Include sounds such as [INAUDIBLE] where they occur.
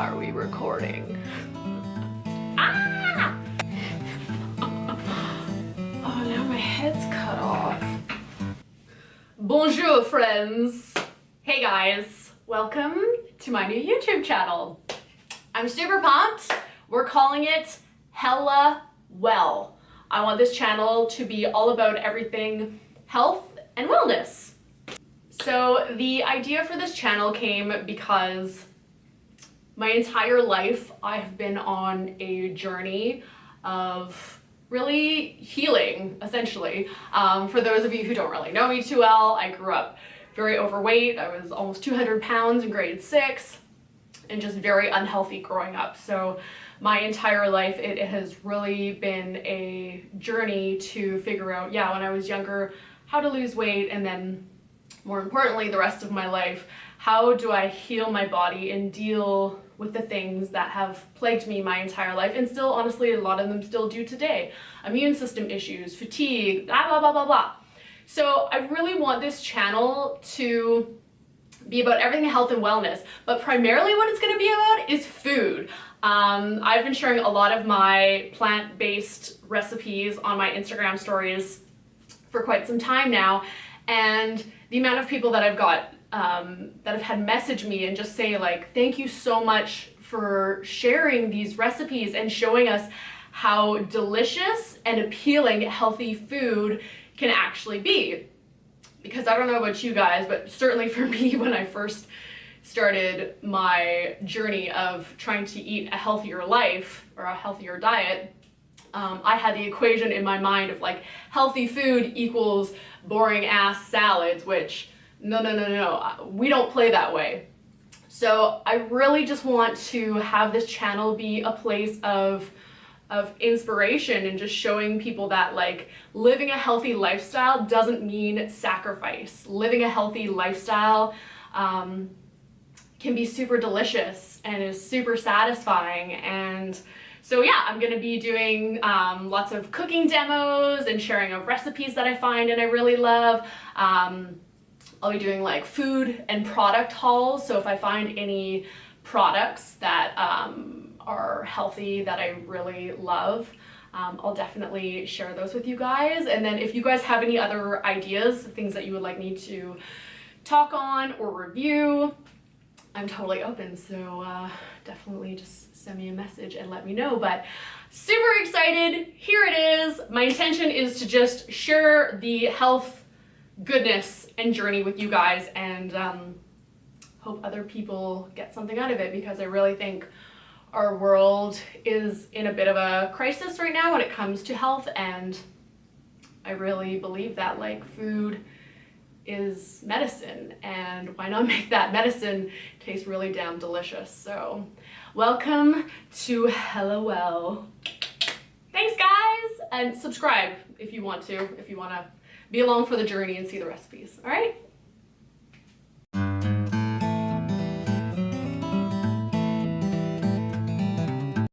Are we recording? Ah! Oh, now my head's cut off. Bonjour, friends. Hey guys, welcome to my new YouTube channel. I'm super pumped. We're calling it Hella Well. I want this channel to be all about everything health and wellness. So the idea for this channel came because my entire life I've been on a journey of really healing, essentially. Um, for those of you who don't really know me too well, I grew up very overweight. I was almost 200 pounds in grade six and just very unhealthy growing up. So my entire life it has really been a journey to figure out, yeah, when I was younger, how to lose weight and then more importantly, the rest of my life, how do I heal my body and deal with the things that have plagued me my entire life and still honestly a lot of them still do today. Immune system issues, fatigue, blah blah blah blah blah. So I really want this channel to be about everything health and wellness, but primarily what it's going to be about is food. Um, I've been sharing a lot of my plant-based recipes on my Instagram stories for quite some time now, and the amount of people that I've got um, that have had message me and just say like, thank you so much for sharing these recipes and showing us how delicious and appealing healthy food can actually be. Because I don't know about you guys, but certainly for [LAUGHS] me when I first started my journey of trying to eat a healthier life or a healthier diet, um, I had the equation in my mind of like healthy food equals boring ass salads, which no, no, no, no, we don't play that way. So I really just want to have this channel be a place of of inspiration and just showing people that like living a healthy lifestyle doesn't mean sacrifice. Living a healthy lifestyle um, can be super delicious and is super satisfying and so yeah, I'm gonna be doing um, lots of cooking demos and sharing of recipes that I find and I really love. Um, I'll be doing like food and product hauls. So if I find any products that um, are healthy that I really love, um, I'll definitely share those with you guys. And then if you guys have any other ideas, things that you would like me to talk on or review, I'm totally open. So uh, definitely just send me a message and let me know. But super excited. Here it is. My intention is to just share the health goodness and journey with you guys and um, hope other people get something out of it because I really think our world is in a bit of a crisis right now when it comes to health and I really believe that like food is medicine and why not make that medicine taste really damn delicious so welcome to Hella Well thanks guys and subscribe if you want to if you want to be along for the journey and see the recipes. All right?